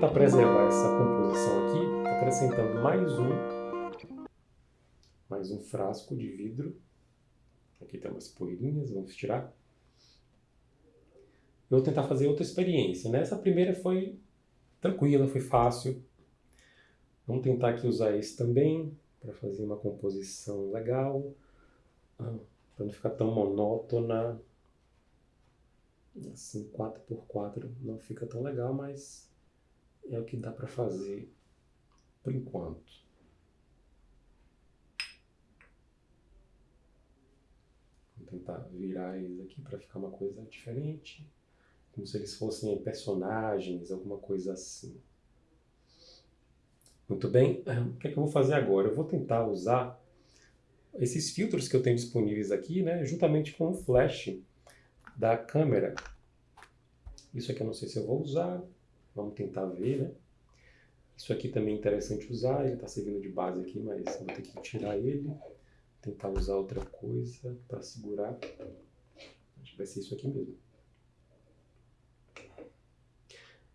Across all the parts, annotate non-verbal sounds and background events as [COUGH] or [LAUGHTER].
tentar preservar essa composição aqui, acrescentando mais um, mais um frasco de vidro. Aqui tem umas poeirinhas, vamos tirar. Eu vou tentar fazer outra experiência. Né? Essa primeira foi tranquila, foi fácil. Vamos tentar aqui usar esse também, para fazer uma composição legal, ah, para não ficar tão monótona. Assim, 4x4 não fica tão legal, mas é o que dá para fazer por enquanto. Vou tentar virar eles aqui para ficar uma coisa diferente como se eles fossem personagens, alguma coisa assim. Muito bem, o que, é que eu vou fazer agora? Eu vou tentar usar esses filtros que eu tenho disponíveis aqui, né, juntamente com o flash da câmera. Isso aqui eu não sei se eu vou usar, vamos tentar ver, né? Isso aqui também é interessante usar, ele está servindo de base aqui, mas vou ter que tirar ele, tentar usar outra coisa para segurar. Acho que vai ser isso aqui mesmo.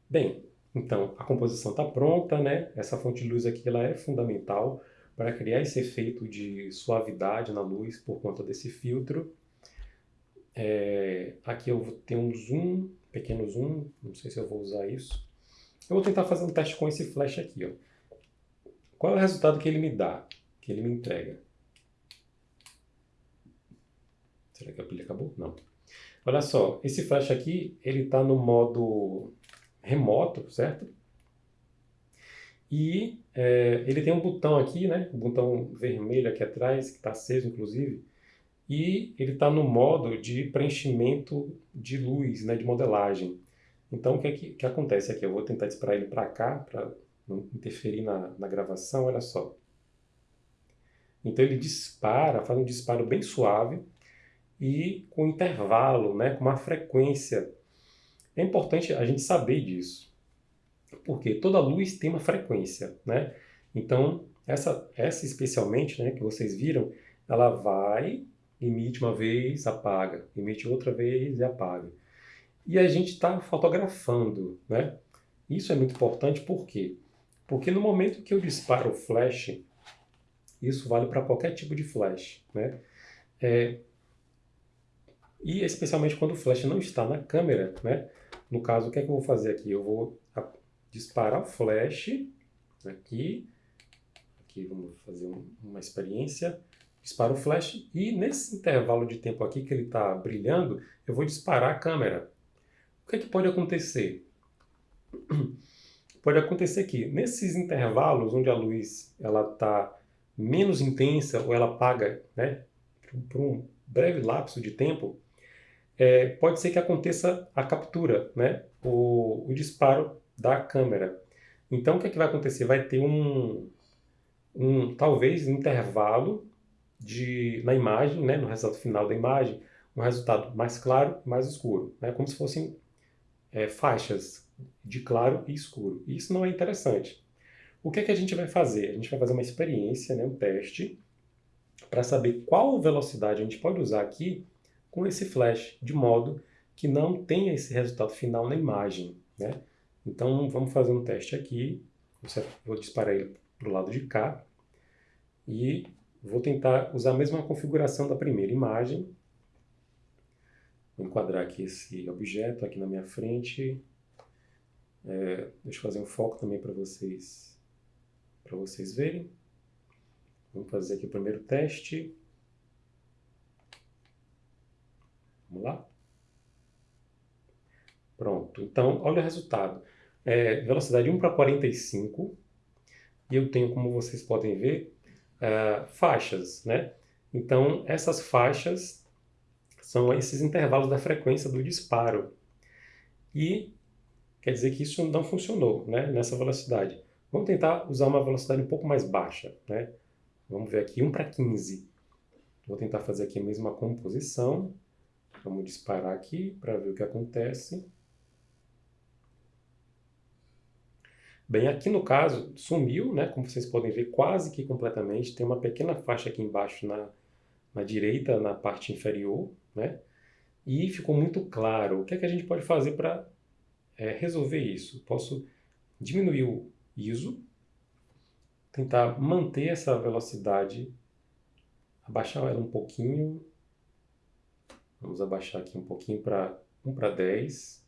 Bem, então a composição está pronta, né? Essa fonte de luz aqui ela é fundamental para criar esse efeito de suavidade na luz por conta desse filtro. É, aqui eu vou ter um zoom, pequeno zoom, não sei se eu vou usar isso. Eu vou tentar fazer um teste com esse flash aqui. Ó. Qual é o resultado que ele me dá, que ele me entrega? Será que a pilha acabou? Não. Olha só, esse flash aqui, ele está no modo remoto, certo? E é, ele tem um botão aqui, né? Um botão vermelho aqui atrás, que está aceso inclusive, e ele está no modo de preenchimento de luz, né? De modelagem. Então o que, é que, que acontece aqui? Eu vou tentar disparar ele para cá, para não interferir na, na gravação, olha só. Então ele dispara, faz um disparo bem suave e com intervalo, né? Com uma frequência é importante a gente saber disso, porque toda luz tem uma frequência, né? Então, essa, essa especialmente, né, que vocês viram, ela vai, emite uma vez, apaga, emite outra vez e apaga. E a gente está fotografando, né? Isso é muito importante, por quê? Porque no momento que eu disparo o flash, isso vale para qualquer tipo de flash, né? É, e especialmente quando o flash não está na câmera, né? No caso, o que é que eu vou fazer aqui? Eu vou disparar o flash aqui. Aqui vamos fazer uma experiência. Disparo o flash e nesse intervalo de tempo aqui que ele está brilhando, eu vou disparar a câmera. O que é que pode acontecer? [CLEARS THROAT] Pode acontecer que nesses intervalos onde a luz está menos intensa ou ela apaga né, por um breve lapso de tempo, é, pode ser que aconteça a captura, né? o, o disparo da câmera. Então o que, é que vai acontecer? Vai ter um, um talvez intervalo de, na imagem, né? no resultado final da imagem, um resultado mais claro e mais escuro, né? como se fossem é, faixas de claro e escuro. E isso não é interessante. O que, é que a gente vai fazer? A gente vai fazer uma experiência, né? um teste, para saber qual velocidade a gente pode usar aqui com esse flash, de modo que não tenha esse resultado final na imagem. Né? Então vamos fazer um teste aqui, vou disparar ele para o lado de cá e vou tentar usar a mesma configuração da primeira imagem. Vou enquadrar aqui esse objeto aqui na minha frente. É, deixa eu fazer um foco também para vocês, vocês verem. Vamos fazer aqui o primeiro teste. Vamos lá? Pronto. Então, olha o resultado. É, velocidade 1 para 45. E eu tenho, como vocês podem ver, é, faixas, né? Então, essas faixas são esses intervalos da frequência do disparo. E quer dizer que isso não funcionou né, nessa velocidade. Vamos tentar usar uma velocidade um pouco mais baixa. Né? Vamos ver aqui, 1 para 15. Vou tentar fazer aqui a mesma composição. Vamos disparar aqui para ver o que acontece. Bem, aqui no caso, sumiu, né? Como vocês podem ver, quase que completamente. Tem uma pequena faixa aqui embaixo na, na direita, na parte inferior, né? E ficou muito claro. O que, é que a gente pode fazer para é, resolver isso? Posso diminuir o ISO, tentar manter essa velocidade, abaixar ela um pouquinho, vamos abaixar aqui um pouquinho para 1 para 10,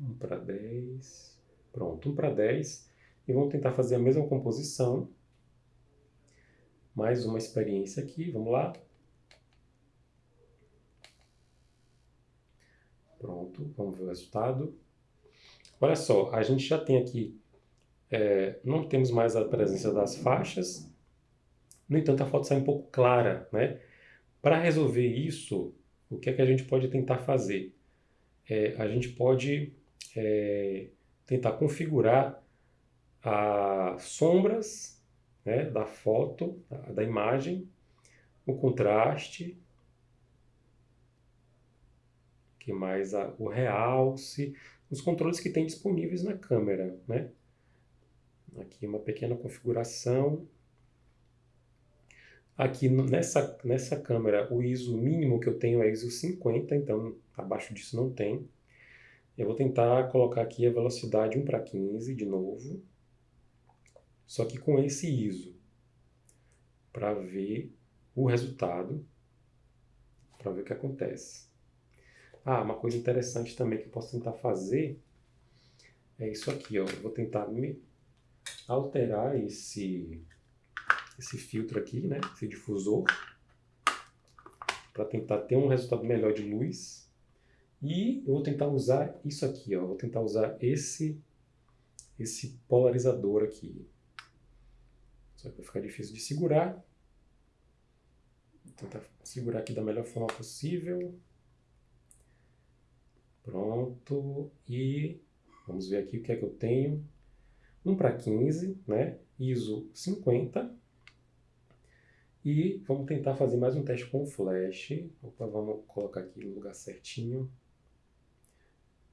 1 para 10, pronto, 1 para 10, e vamos tentar fazer a mesma composição, mais uma experiência aqui, vamos lá. Pronto, vamos ver o resultado. Olha só, a gente já tem aqui, é, não temos mais a presença das faixas, no entanto a foto sai um pouco clara, né? Para resolver isso, o que é que a gente pode tentar fazer? É, a gente pode é, tentar configurar as sombras né, da foto, da imagem, o contraste, que mais a, o realce, os controles que tem disponíveis na câmera, né? Aqui uma pequena configuração. Aqui nessa, nessa câmera o ISO mínimo que eu tenho é ISO 50, então abaixo disso não tem. Eu vou tentar colocar aqui a velocidade 1 para 15 de novo só que com esse ISO, para ver o resultado, para ver o que acontece. Ah, uma coisa interessante também que eu posso tentar fazer é isso aqui, ó. Eu vou tentar me alterar esse, esse filtro aqui, né? Esse difusor, para tentar ter um resultado melhor de luz. E eu vou tentar usar isso aqui, ó. Vou tentar usar esse, esse polarizador aqui. Só que vai ficar difícil de segurar. Vou tentar segurar aqui da melhor forma possível. Pronto. E vamos ver aqui o que é que eu tenho. 1 para 15, né? ISO 50. E vamos tentar fazer mais um teste com flash. Opa, vamos colocar aqui no lugar certinho.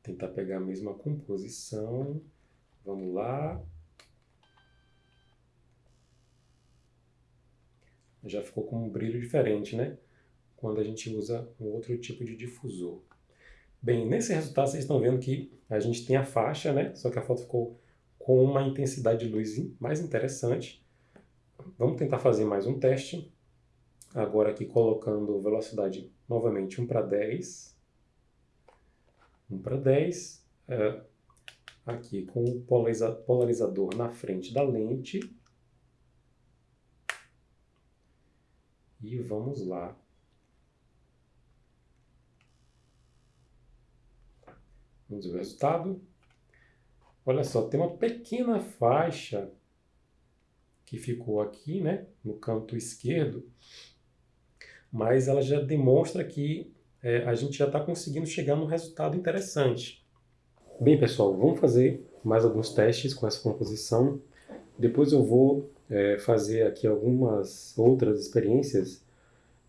Tentar pegar a mesma composição. Vamos lá. já ficou com um brilho diferente, né? Quando a gente usa um outro tipo de difusor. Bem, nesse resultado vocês estão vendo que a gente tem a faixa, né? Só que a foto ficou com uma intensidade de luz mais interessante. Vamos tentar fazer mais um teste. Agora aqui colocando velocidade novamente 1 para 10. 1 para 10. É, aqui com o polarizador na frente da lente. E vamos lá. Vamos ver o resultado. Olha só, tem uma pequena faixa que ficou aqui, né, no canto esquerdo, mas ela já demonstra que é, a gente já está conseguindo chegar num resultado interessante. Bem, pessoal, vamos fazer mais alguns testes com essa composição. Depois eu vou é, fazer aqui algumas outras experiências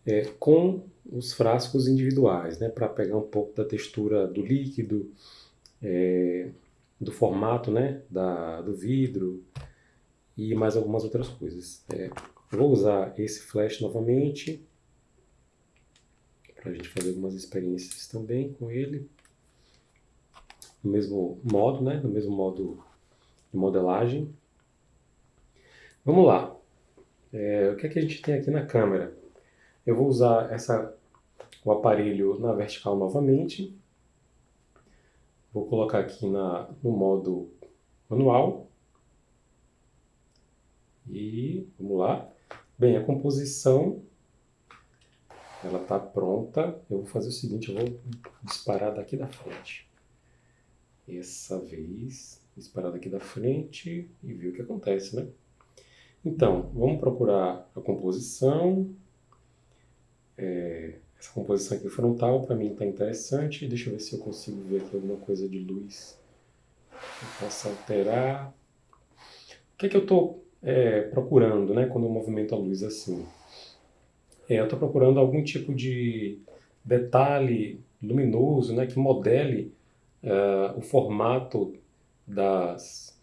é, com os frascos individuais, né, para pegar um pouco da textura do líquido, é, do formato né, da, do vidro e mais algumas outras coisas. É, vou usar esse flash novamente para a gente fazer algumas experiências também com ele. No mesmo modo, né, no mesmo modo de modelagem. Vamos lá. É, o que, é que a gente tem aqui na câmera? Eu vou usar essa, o aparelho na vertical novamente. Vou colocar aqui na, no modo manual. E vamos lá. Bem, a composição ela está pronta. Eu vou fazer o seguinte, eu vou disparar daqui da frente. Essa vez, disparar daqui da frente e ver o que acontece, né? Então, vamos procurar a composição. É, essa composição aqui frontal para mim está interessante. Deixa eu ver se eu consigo ver aqui alguma coisa de luz que eu possa alterar. O que, é que eu estou é, procurando né, quando eu movimento a luz assim? É, eu estou procurando algum tipo de detalhe luminoso né, que modele uh, o formato das,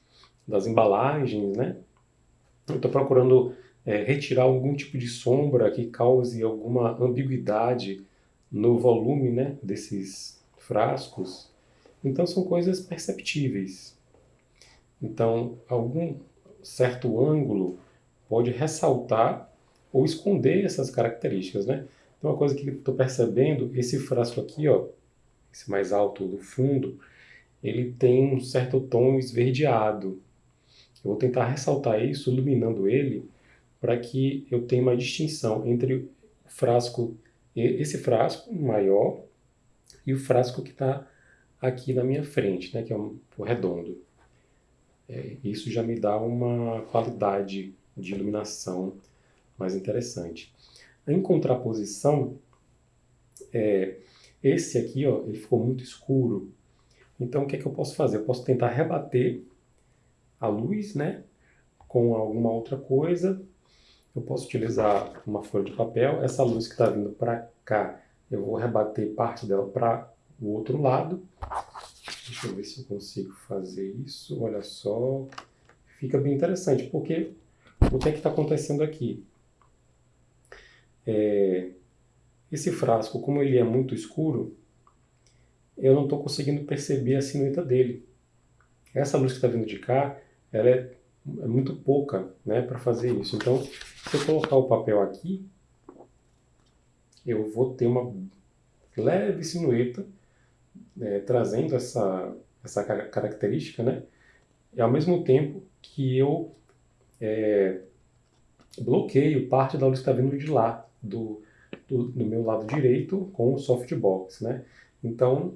das embalagens, né? Eu estou procurando é, retirar algum tipo de sombra que cause alguma ambiguidade no volume né, desses frascos. Então são coisas perceptíveis. Então, algum certo ângulo pode ressaltar ou esconder essas características, né? Então, uma coisa que estou percebendo, esse frasco aqui, ó, esse mais alto do fundo, ele tem um certo tom esverdeado. Eu vou tentar ressaltar isso, iluminando ele, para que eu tenha uma distinção entre o frasco, esse frasco maior, e o frasco que está aqui na minha frente, né, que é um, o redondo. É, isso já me dá uma qualidade de iluminação mais interessante. Em contraposição, é, esse aqui ó, ele ficou muito escuro. Então o que, é que eu posso fazer? Eu posso tentar rebater a luz né, com alguma outra coisa. Eu posso utilizar uma folha de papel. Essa luz que está vindo para cá, eu vou rebater parte dela para o outro lado. Deixa eu ver se eu consigo fazer isso. Olha só. Fica bem interessante, porque o que é que está acontecendo aqui? É, esse frasco, como ele é muito escuro, eu não estou conseguindo perceber a sinueta dele. Essa luz que está vindo de cá, ela é, é muito pouca né, para fazer isso. Então, se eu colocar o papel aqui, eu vou ter uma leve sinueta é, trazendo essa, essa característica, né? E ao mesmo tempo que eu é, bloqueio parte da luz que está vindo de lá, do, do, do, meu lado direito, com o softbox, né? Então,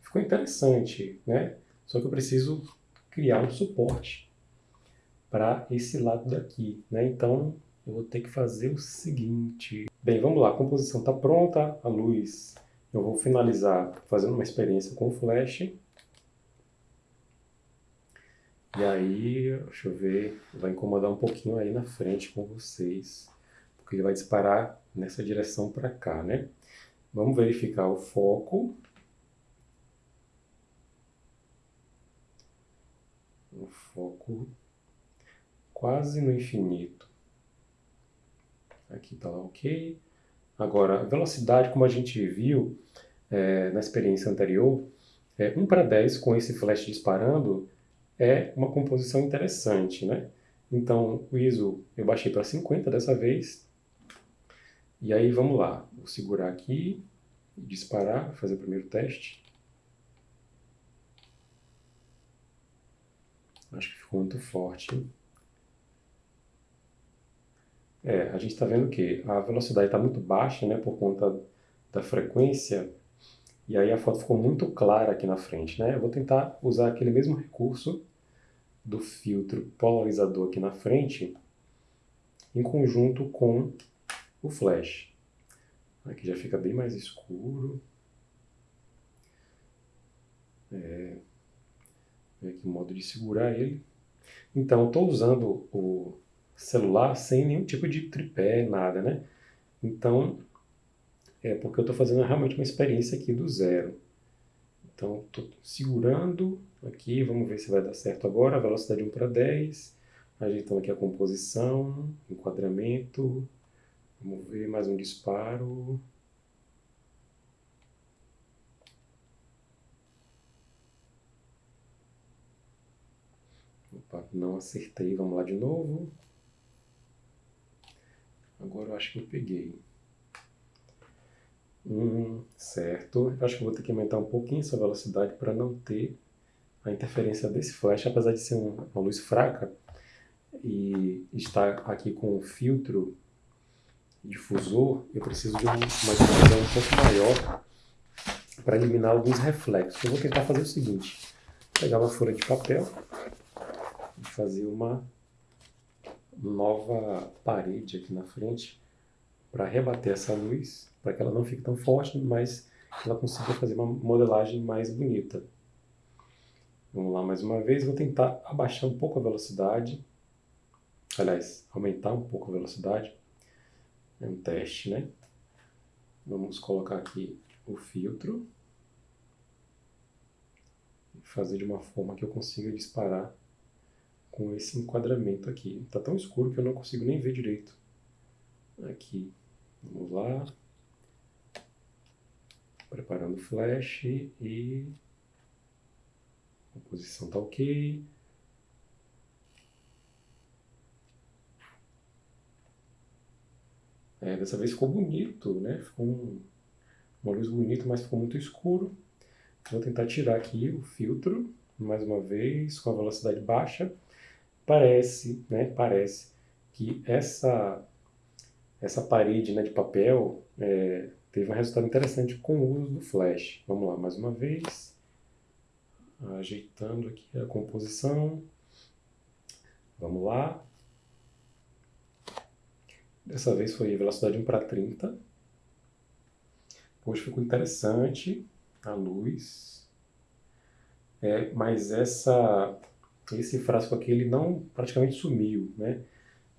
ficou interessante, né? Só que eu preciso criar um suporte para esse lado daqui, né? Então, eu vou ter que fazer o seguinte. Bem, vamos lá, a composição está pronta, a luz eu vou finalizar fazendo uma experiência com flash. E aí, deixa eu ver, vai incomodar um pouquinho aí na frente com vocês, ele vai disparar nessa direção para cá, né? Vamos verificar o foco. O foco quase no infinito. Aqui está ok. Agora, a velocidade, como a gente viu é, na experiência anterior, é, 1 para 10 com esse flash disparando é uma composição interessante, né? Então, o ISO eu baixei para 50 dessa vez. E aí, vamos lá. Vou segurar aqui disparar, fazer o primeiro teste. Acho que ficou muito forte. É, a gente está vendo que a velocidade está muito baixa, né, por conta da frequência, e aí a foto ficou muito clara aqui na frente, né? Eu vou tentar usar aquele mesmo recurso do filtro polarizador aqui na frente, em conjunto com o flash. Aqui já fica bem mais escuro. É, aqui o modo de segurar ele. Então, estou usando o celular sem nenhum tipo de tripé, nada, né? Então, é porque eu estou fazendo realmente uma experiência aqui do zero. Então, estou segurando aqui, vamos ver se vai dar certo agora, velocidade 1 para 10, ajeitando aqui a composição, enquadramento, vamos ver mais um disparo. Opa, não acertei, vamos lá de novo. Agora eu acho que eu peguei. Hum, certo. Acho que vou ter que aumentar um pouquinho essa velocidade para não ter a interferência desse flash, apesar de ser uma luz fraca e estar aqui com o filtro difusor, eu preciso de uma difusão um pouco maior para eliminar alguns reflexos. Eu vou tentar fazer o seguinte, pegar uma folha de papel e fazer uma nova parede aqui na frente para rebater essa luz, para que ela não fique tão forte, mas ela consiga fazer uma modelagem mais bonita. Vamos lá mais uma vez, vou tentar abaixar um pouco a velocidade, aliás, aumentar um pouco a velocidade, é um teste, né? Vamos colocar aqui o filtro, fazer de uma forma que eu consiga disparar com esse enquadramento aqui. Está tão escuro que eu não consigo nem ver direito. Aqui, vamos lá. Preparando o flash e posição tá ok. É, dessa vez ficou bonito, né? Ficou um, uma luz bonita, mas ficou muito escuro. Vou tentar tirar aqui o filtro, mais uma vez, com a velocidade baixa. Parece, né? Parece que essa, essa parede né, de papel é, teve um resultado interessante com o uso do flash. Vamos lá, mais uma vez. Ajeitando aqui a composição. Vamos lá. Dessa vez foi velocidade 1 para 30. Hoje ficou interessante a luz. É, mas essa, esse frasco aqui ele não praticamente sumiu, né?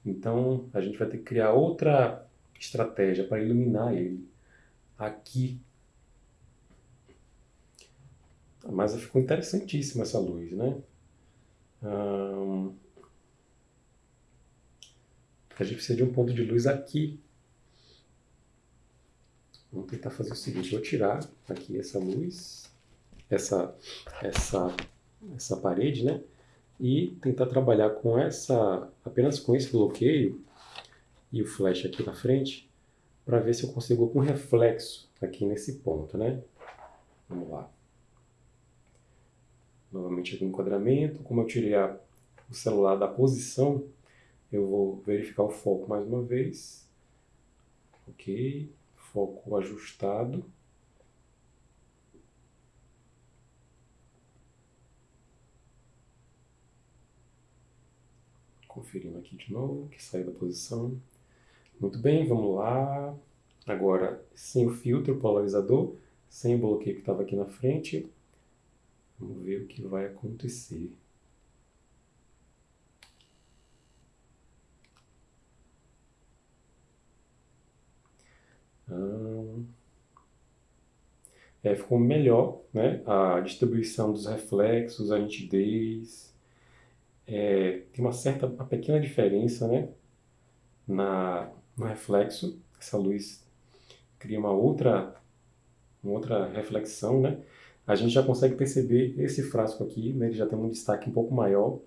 Então a gente vai ter que criar outra estratégia para iluminar ele. Aqui. Mas ficou interessantíssima essa luz, né? Hum, a gente precisa de um ponto de luz aqui. Vamos tentar fazer o seguinte, vou tirar aqui essa luz, essa, essa, essa parede, né? E tentar trabalhar com essa, apenas com esse bloqueio e o flash aqui na frente, para ver se eu consigo algum reflexo aqui nesse ponto, né? Vamos lá. Novamente aqui o enquadramento, como eu tirei a, o celular da posição, eu vou verificar o foco mais uma vez. Ok, foco ajustado. Conferindo aqui de novo, que saiu da posição. Muito bem, vamos lá. Agora, sem o filtro polarizador, sem o bloqueio que estava aqui na frente. Vamos ver o que vai acontecer. É, ficou melhor né? a distribuição dos reflexos, a nitidez. É, tem uma certa, uma pequena diferença né? Na, no reflexo. Essa luz cria uma outra, uma outra reflexão. Né? A gente já consegue perceber esse frasco aqui, né? ele já tem um destaque um pouco maior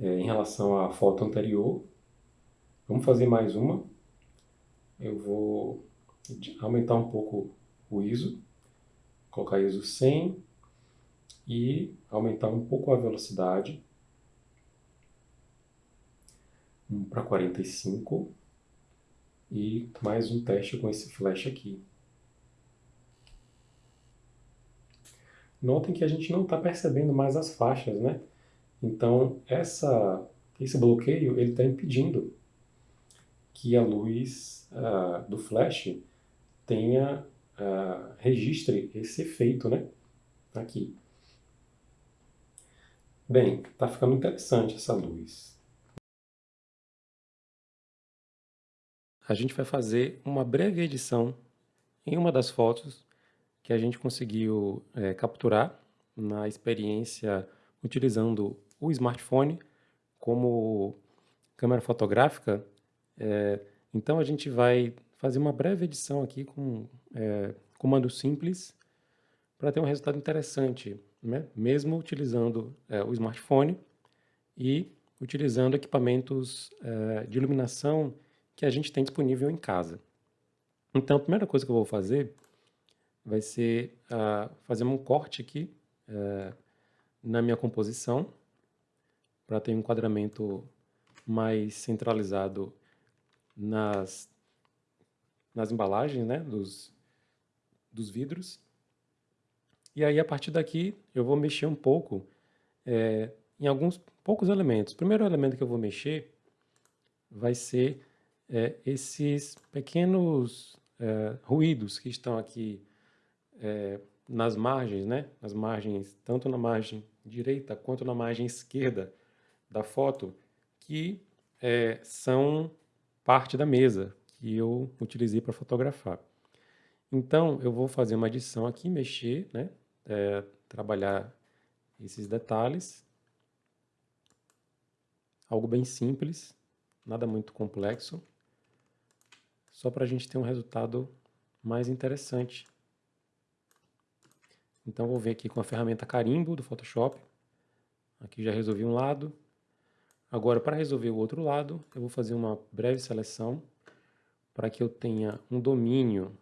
é, em relação à foto anterior. Vamos fazer mais uma. Eu vou aumentar um pouco o ISO, colocar ISO 100 e aumentar um pouco a velocidade para 45 e mais um teste com esse flash aqui. Notem que a gente não está percebendo mais as faixas, né? Então, essa, esse bloqueio ele está impedindo que a luz uh, do flash tenha uh, registre esse efeito, né? Aqui. Bem, está ficando interessante essa luz. A gente vai fazer uma breve edição em uma das fotos que a gente conseguiu é, capturar na experiência utilizando o smartphone como câmera fotográfica. É, então a gente vai fazer uma breve edição aqui com é, comando simples para ter um resultado interessante, né? mesmo utilizando é, o smartphone e utilizando equipamentos é, de iluminação que a gente tem disponível em casa. Então, a primeira coisa que eu vou fazer vai ser uh, fazer um corte aqui uh, na minha composição para ter um enquadramento mais centralizado nas nas embalagens né, dos, dos vidros. E aí, a partir daqui, eu vou mexer um pouco é, em alguns poucos elementos. O primeiro elemento que eu vou mexer vai ser é, esses pequenos é, ruídos que estão aqui é, nas margens, né? Nas margens, tanto na margem direita quanto na margem esquerda da foto, que é, são parte da mesa, que eu utilizei para fotografar. Então, eu vou fazer uma adição aqui, mexer, né? É, trabalhar esses detalhes. Algo bem simples, nada muito complexo, só para a gente ter um resultado mais interessante. Então vou vir aqui com a ferramenta carimbo do Photoshop. Aqui já resolvi um lado. Agora para resolver o outro lado, eu vou fazer uma breve seleção para que eu tenha um domínio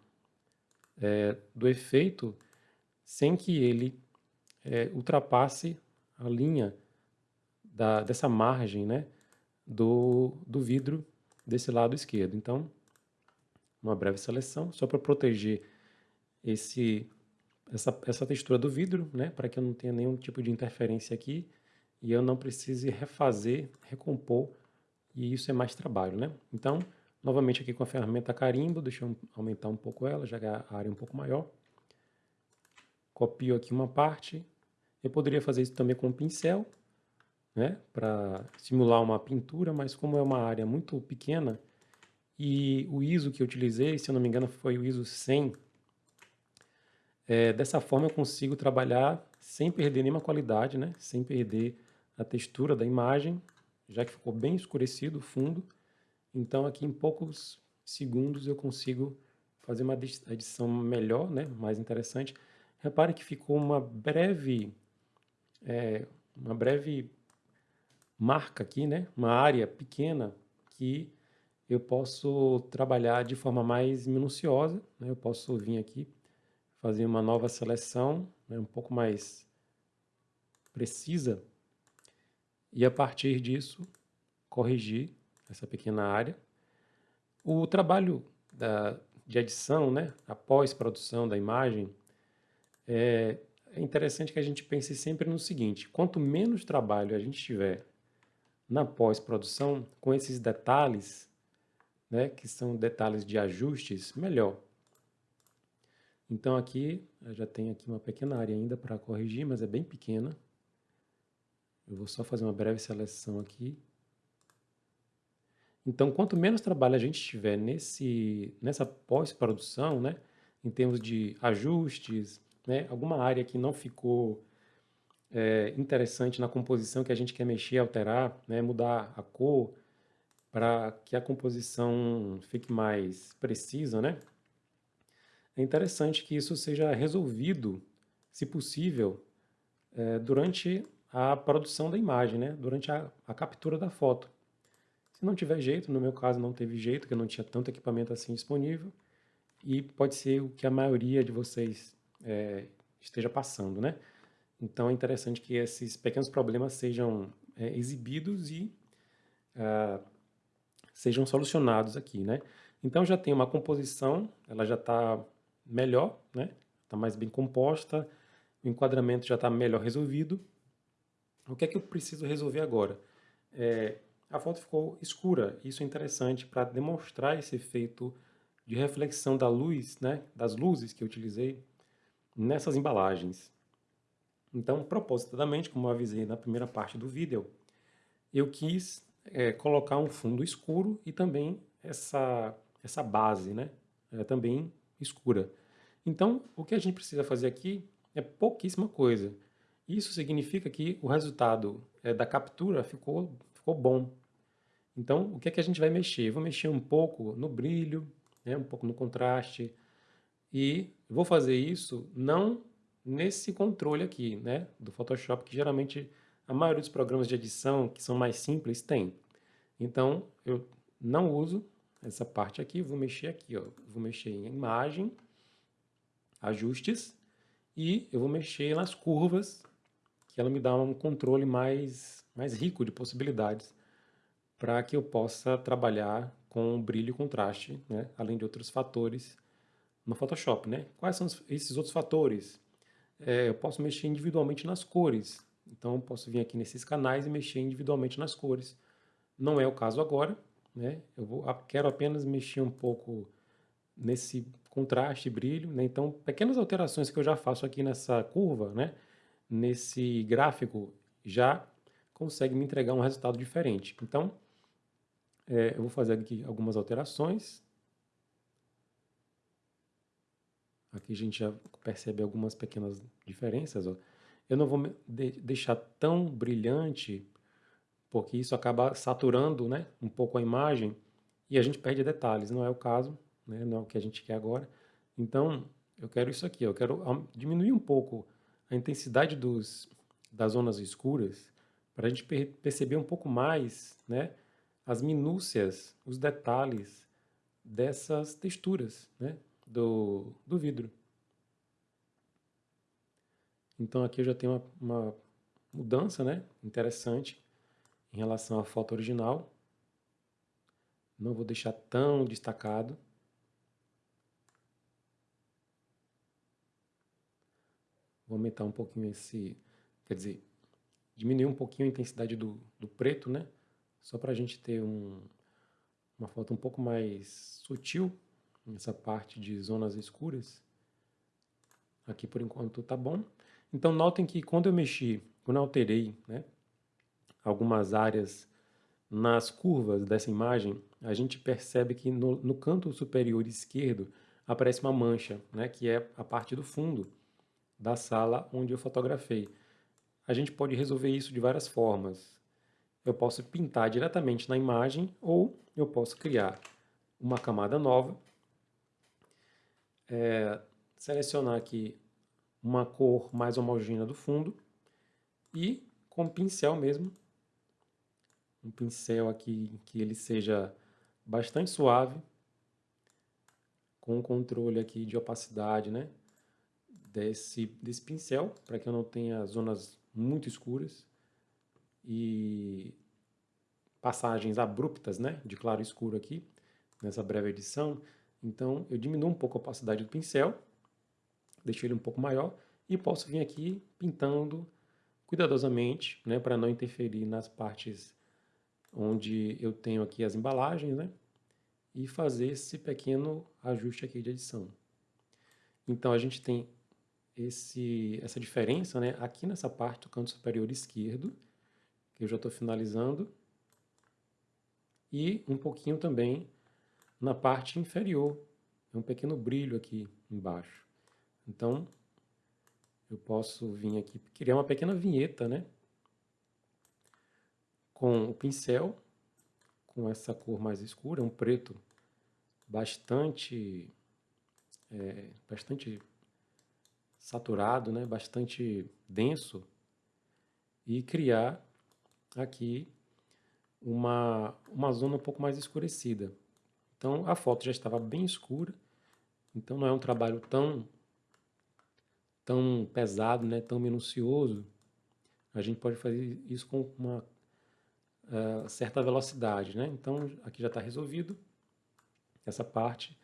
é, do efeito sem que ele é, ultrapasse a linha da, dessa margem né, do, do vidro desse lado esquerdo. Então, uma breve seleção, só para proteger esse, essa, essa textura do vidro, né, para que eu não tenha nenhum tipo de interferência aqui e eu não precise refazer, recompor, e isso é mais trabalho. Né? Então, novamente aqui com a ferramenta carimbo, deixa eu aumentar um pouco ela, já que a área é um pouco maior. Copio aqui uma parte, eu poderia fazer isso também com um pincel, né, para simular uma pintura, mas como é uma área muito pequena, e o ISO que eu utilizei, se eu não me engano, foi o ISO 100, é, dessa forma eu consigo trabalhar sem perder nenhuma qualidade, né, sem perder a textura da imagem, já que ficou bem escurecido o fundo, então aqui em poucos segundos eu consigo fazer uma edição melhor, né, mais interessante. Repare que ficou uma breve é, uma breve marca aqui, né? uma área pequena que eu posso trabalhar de forma mais minuciosa. Né? Eu posso vir aqui, fazer uma nova seleção, né? um pouco mais precisa, e a partir disso corrigir essa pequena área. O trabalho da, de edição, né? a pós-produção da imagem, é, é interessante que a gente pense sempre no seguinte: quanto menos trabalho a gente tiver na pós-produção com esses detalhes, né, que são detalhes de ajustes, melhor. Então aqui, eu já tenho aqui uma pequena área ainda para corrigir, mas é bem pequena. Eu vou só fazer uma breve seleção aqui. Então, quanto menos trabalho a gente tiver nesse, nessa pós-produção, né, em termos de ajustes, né, alguma área que não ficou é, interessante na composição que a gente quer mexer, alterar, né, mudar a cor, para que a composição fique mais precisa, né? É interessante que isso seja resolvido, se possível, é, durante a produção da imagem, né? durante a, a, captura da foto. Se não tiver jeito, no meu caso não teve jeito, que eu não tinha tanto equipamento assim disponível, e pode ser o que a maioria de vocês é, esteja passando, né? Então é interessante que esses pequenos problemas sejam é, exibidos e uh, sejam solucionados aqui, né? Então já tem uma composição, ela já está melhor, né? Está mais bem composta, o enquadramento já está melhor resolvido. O que é que eu preciso resolver agora? É, a foto ficou escura, isso é interessante para demonstrar esse efeito de reflexão da luz, né? Das luzes que eu utilizei nessas embalagens. Então, propositadamente, como eu avisei na primeira parte do vídeo, eu quis é, colocar um fundo escuro e também essa, essa base, né, é, também escura. Então, o que a gente precisa fazer aqui é pouquíssima coisa. Isso significa que o resultado é, da captura ficou, ficou bom. Então, o que é que a gente vai mexer? Eu vou mexer um pouco no brilho, né, um pouco no contraste, e vou fazer isso não nesse controle aqui, né, do Photoshop, que geralmente a maioria dos programas de edição que são mais simples tem. Então, eu não uso essa parte aqui, vou mexer aqui, ó. vou mexer em imagem, ajustes, e eu vou mexer nas curvas, que ela me dá um controle mais, mais rico de possibilidades, para que eu possa trabalhar com brilho e contraste, né, além de outros fatores no Photoshop, né? Quais são esses outros fatores? É, eu posso mexer individualmente nas cores. Então, eu posso vir aqui nesses canais e mexer individualmente nas cores. Não é o caso agora, né? Eu vou, quero apenas mexer um pouco nesse contraste brilho, né? Então, pequenas alterações que eu já faço aqui nessa curva, né? Nesse gráfico, já consegue me entregar um resultado diferente. Então, é, eu vou fazer aqui algumas alterações. Aqui a gente já percebe algumas pequenas diferenças. Ó. Eu não vou de deixar tão brilhante, porque isso acaba saturando né, um pouco a imagem e a gente perde detalhes. Não é o caso, né, não é o que a gente quer agora. Então, eu quero isso aqui, eu quero diminuir um pouco a intensidade dos, das zonas escuras para a gente per perceber um pouco mais né, as minúcias, os detalhes dessas texturas né, do, do vidro. Então aqui eu já tenho uma, uma mudança né, interessante em relação à foto original. Não vou deixar tão destacado. Vou aumentar um pouquinho esse, quer dizer, diminuir um pouquinho a intensidade do, do preto, né? Só para a gente ter um, uma foto um pouco mais sutil nessa parte de zonas escuras. Aqui por enquanto tá bom. Então notem que quando eu mexi, quando eu alterei né, algumas áreas nas curvas dessa imagem, a gente percebe que no, no canto superior esquerdo aparece uma mancha, né, que é a parte do fundo da sala onde eu fotografei. A gente pode resolver isso de várias formas. Eu posso pintar diretamente na imagem ou eu posso criar uma camada nova, é, selecionar aqui uma cor mais homogênea do fundo e com pincel mesmo, um pincel aqui que ele seja bastante suave, com controle aqui de opacidade, né, desse, desse pincel, para que eu não tenha zonas muito escuras e passagens abruptas, né, de claro e escuro aqui, nessa breve edição. Então, eu diminuo um pouco a opacidade do pincel deixo ele um pouco maior e posso vir aqui pintando cuidadosamente, né, para não interferir nas partes onde eu tenho aqui as embalagens, né, e fazer esse pequeno ajuste aqui de edição. Então a gente tem esse, essa diferença, né, aqui nessa parte do canto superior esquerdo, que eu já estou finalizando, e um pouquinho também na parte inferior, é um pequeno brilho aqui embaixo. Então, eu posso vir aqui, criar uma pequena vinheta, né? Com o pincel, com essa cor mais escura, um preto bastante, é, bastante saturado, né? Bastante denso. E criar aqui uma, uma zona um pouco mais escurecida. Então, a foto já estava bem escura, então não é um trabalho tão tão pesado, né, tão minucioso, a gente pode fazer isso com uma uh, certa velocidade. Né? Então, aqui já está resolvido essa parte.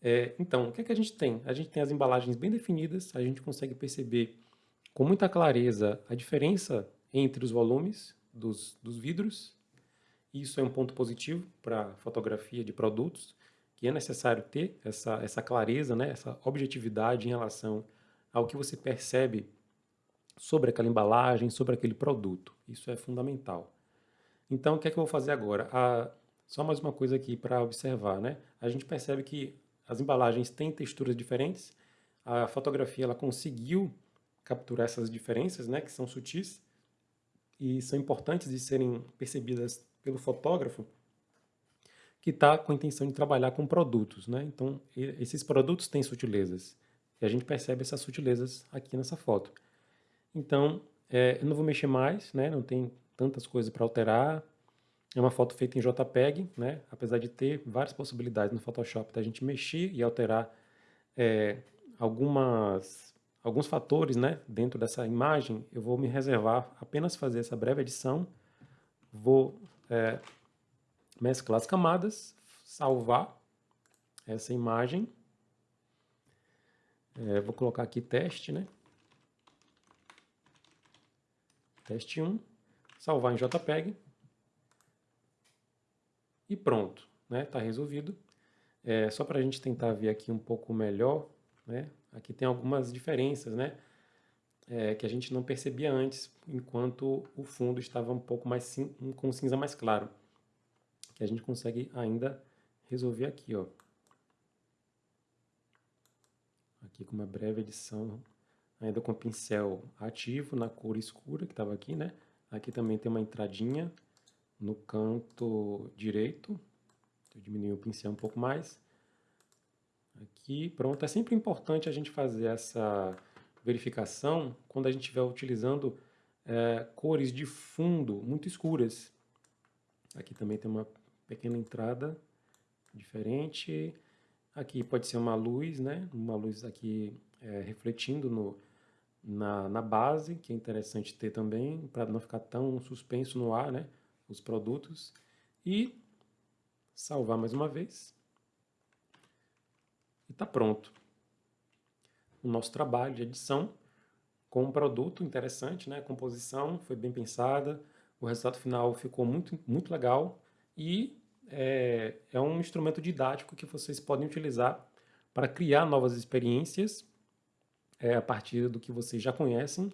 É, então, o que, é que a gente tem? A gente tem as embalagens bem definidas, a gente consegue perceber com muita clareza a diferença entre os volumes dos, dos vidros. Isso é um ponto positivo para fotografia de produtos, que é necessário ter essa, essa clareza, né, essa objetividade em relação ao que você percebe sobre aquela embalagem, sobre aquele produto. Isso é fundamental. Então, o que é que eu vou fazer agora? Ah, só mais uma coisa aqui para observar. Né? A gente percebe que as embalagens têm texturas diferentes, a fotografia ela conseguiu capturar essas diferenças, né, que são sutis, e são importantes de serem percebidas pelo fotógrafo, que está com a intenção de trabalhar com produtos. Né? Então, esses produtos têm sutilezas. E a gente percebe essas sutilezas aqui nessa foto. Então, é, eu não vou mexer mais, né? não tem tantas coisas para alterar. É uma foto feita em JPEG, né? apesar de ter várias possibilidades no Photoshop da gente mexer e alterar é, algumas, alguns fatores né? dentro dessa imagem, eu vou me reservar apenas fazer essa breve edição, vou é, mesclar as camadas, salvar essa imagem é, vou colocar aqui teste, né? Teste 1, salvar em JPEG e pronto, né? Tá resolvido. É, só para a gente tentar ver aqui um pouco melhor, né? Aqui tem algumas diferenças, né? É, que a gente não percebia antes, enquanto o fundo estava um pouco mais com cinza mais claro. Que a gente consegue ainda resolver aqui, ó aqui com uma breve edição, ainda com pincel ativo na cor escura que estava aqui, né? Aqui também tem uma entradinha no canto direito, eu diminui o pincel um pouco mais. Aqui, pronto. É sempre importante a gente fazer essa verificação quando a gente estiver utilizando é, cores de fundo muito escuras. Aqui também tem uma pequena entrada diferente. Aqui pode ser uma luz, né? Uma luz aqui é, refletindo no, na, na base, que é interessante ter também, para não ficar tão suspenso no ar, né? Os produtos. E salvar mais uma vez. E está pronto. O nosso trabalho de edição com um produto interessante, né? A composição foi bem pensada, o resultado final ficou muito, muito legal e é, é um instrumento didático que vocês podem utilizar para criar novas experiências é, a partir do que vocês já conhecem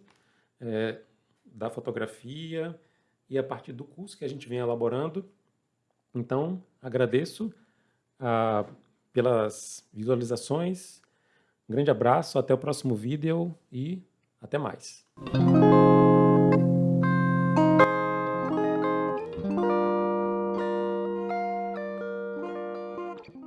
é, da fotografia e a partir do curso que a gente vem elaborando. Então, agradeço ah, pelas visualizações. Um grande abraço, até o próximo vídeo e até mais.